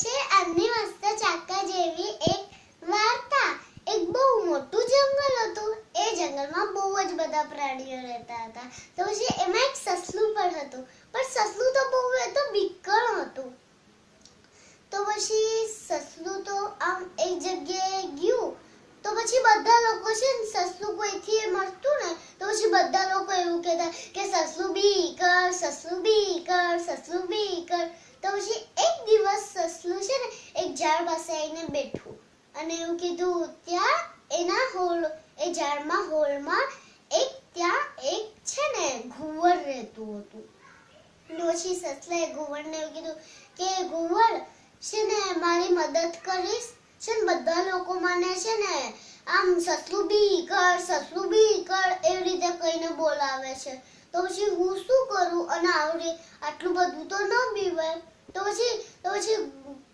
છે આજની મસ્ત ચાકા જેવી એક વાર્તા. એક બહુ મોટું જંગલ હતું. એ જંગલમાં બહુ જ બધા પ્રાણીઓ રહેતા હતા. તો પછી એમાં એક સસલું પણ હતું. પણ સસલું તો બહુ એ તો બીકણ હતું. તો પછી સસલું તો આમ એક જગ્યાએ ગયું. તો પછી બધા લોકો છે ને સસલું કોઈથી મળતું ને, તો પછી બધા લોકો એવું કહેતા કે સસલું બી કર, સસલું બી કર, સસલું બી કર. તો પછી એક દિવસ સસલું છે ને, એક ઝાડ પાસે આવીને બેઠું. અને એવું કીધું, ત્યાં એના હોલ, એ ઝાડમાં હોલમાં એક, ત્યાં એક છે ને ઘુવડ રહેતું હતું. પછી સસલાએ ઘુવડને એવું કીધું કે ઘુવડ છે ને, મારી મદદ કરીશ. છે ને, બધા લોકો મને છે ને, આમ સસલું બી કર, સસલું બી કર, એવી રીતે કહીને બોલાવે છે. તો પછી હું શું કરું? અને આવડે, આટલું બધું તો ન બીવાય તો પછી તો પછી,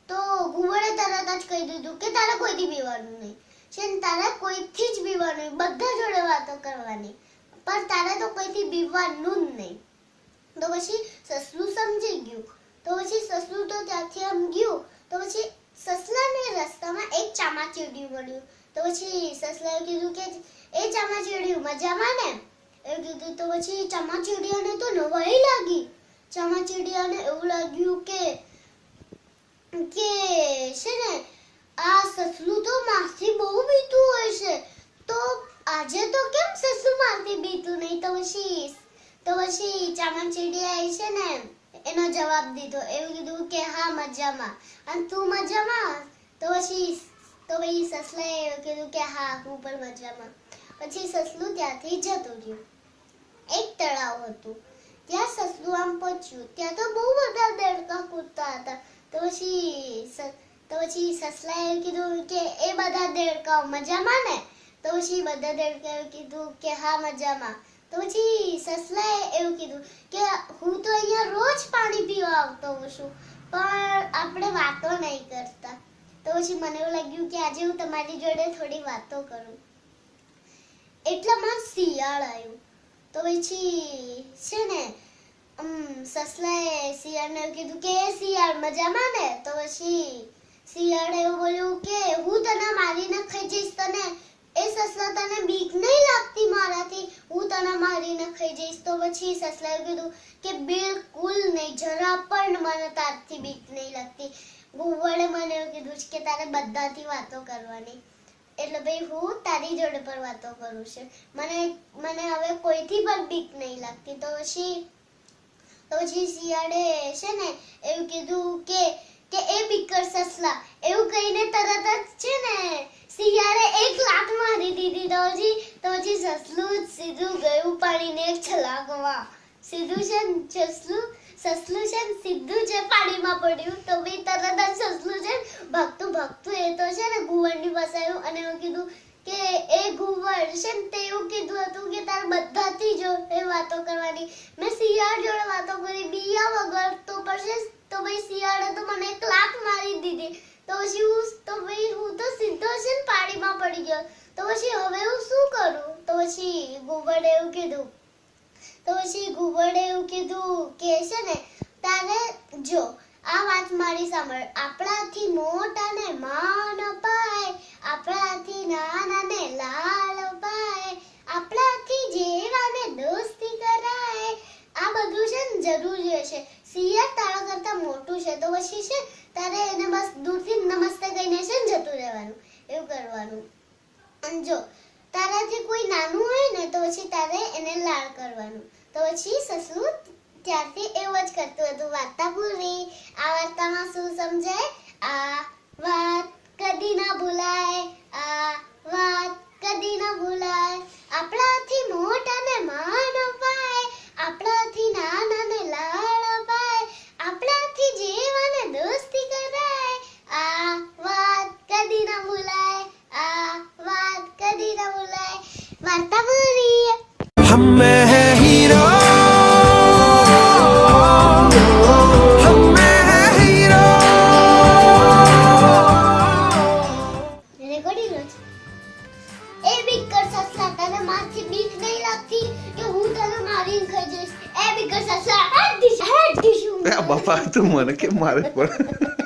તો ઘુવડે તરત જ કહી દીધું કે તારે કોઈથી બીવાનું નહીં. છે ને તારે કોઈથી જ બીવાનું નહીં. બધા જોડે વાતો કરવાની. પણ તારે તો કોઈથી બીવાનું જ નહીં. તો પછી સસલું સમજી ગયું. તો પછી સસલું તો ત્યાંથી આમ ગયું. તો પછી સસલાને રસ્તામાં એક ચામાચીડિયું મળ્યું. તો પછી સસલાએ કીધું કે, એ ચામાચીડિયું, મજામાં ને? એવું કીધું, તો પછી ચામાચીડિયાને તો નવાઈ લાગી. ચામાચીડિયાને એવું લાગ્યું કે કે છે ને, આ સસલું તો માસથી બહુ બીતું હોય છે. તો આજે તો કેમ સસલું માસથી બીતું નહીં? તો પછી તો પછી ચામાચીડિયાએ છે ને, એનો જવાબ દીધો. એવું કીધું કે, હા, મજામાં. અને તું મજામાં? તો પછી તો પછી સસલાએ એવું કીધું કે, હા, હું પણ મજામાં. પછી સસલું ત્યાંથી જતું રહ્યું. એક તળાવ હતું. ત્યાં સસલું આમ પહોંચ્યું ત્યાં તો બહુ બધા દેડકા કૂદતા હતા તો પછી તો પછી સસલાએ કીધું કે એ બધા દેડકા મજામાં ને તો પછી બધા દેડકાએ કીધું કે હા મજામાં તો પછી સસલાએ એવું કીધું કે હું તો અહીંયા રોજ પાણી પીવા આવતો હોઉં છું પણ આપણે વાતો નહીં કરતા તો પછી મને એવું લાગ્યું કે આજે હું તમારી જોડે થોડી વાતો કરું એટલામાં શિયાળ આવ્યું તો પછી છે ને? સસલાએ શિયાળને કીધું કે, "એ શિયાળ મજામાં ને? તો પછી શિયાળે એવું બોલ્યું કે, હું તને મારીને ખાઈ જઈશ તને. એ સસલા તને બીક નહીં લાગતી મારાથી. હું તને મારીને ખાઈ જઈશ તો પછી સસલાએ કીધું કે, બિલકુલ નહીં. જરા પણ મને તારથી બીક નહીં લાગતી. ગુવડે મને એવું કીધું કે, તારે બધાથી વાતો કરવાની. એટલે ભાઈ હું તારી જોડે પર વાતો કરું છું. મને મને હવે કોઈથી પણ બીક નહીં લાગતી. તો પછી તો પછી શિયાળે છે ને એવું કીધું કે કે એ બીકર સસલા, એવું કહીને તરત જ છે ને શિયાળે એક લાત મારી દીધી તો પછી તો પછી સસલું સીધું ગયું પાણીને છલાકવા સીધું છે ને સસલું સસલું છે સીધું છે પાણીમાં પડ્યું, તો બી તરત જ સસલું છે ભાગતું ભાગતું એ તો છે ને ઘુવડની પાસે અને એવું કીધું કે એ ઘુવડ છે ને તે એવું કીધું હતું કે તારે બધાથી જોડે વાતો કરવાની. મેં શિયાળ જોડે વાતો કરી, બીયા વગર તો પછી તો ભાઈ શિયાળે તો મને ક્લાક મારી દીધી. તો પછી હું તો ભાઈ હું તો સીધો છે ને પાણીમાં પડી ગયો. તો પછી હવે હું શું કરું? તો પછી ઘુવડે એવું કીધું તો પછી ઘુવડે એવું કીધું, કે છે ને, તારે જો, આ વાત મારી સાંભળ. આપણાથી મોટાને માન અપાય, આપણાથી નાનાને લાલ અપાય, આપણાથી જેવાને દોસ્તી કરાય. આ બધું છે ને જરૂરી હશે. સિયર તારા કરતા મોટું છે, તો પછી છે, તારે એને બસ દૂરથી નમસ્તે કહીને છે ને જતું રહેવાનું, એવું કરવાનું. અને જો તારાથી કોઈ નાનું હોય ને, તો પછી તારે એને લાળ કરવાનું. તો પછી સસલું ત્યારથી એવું જ કરતું હતું. વાર્તા પૂરી, આ વાર્તામાં શું સમજાય? આ હેડ દીશું આ બાપા તું મને કેમ મારે પણ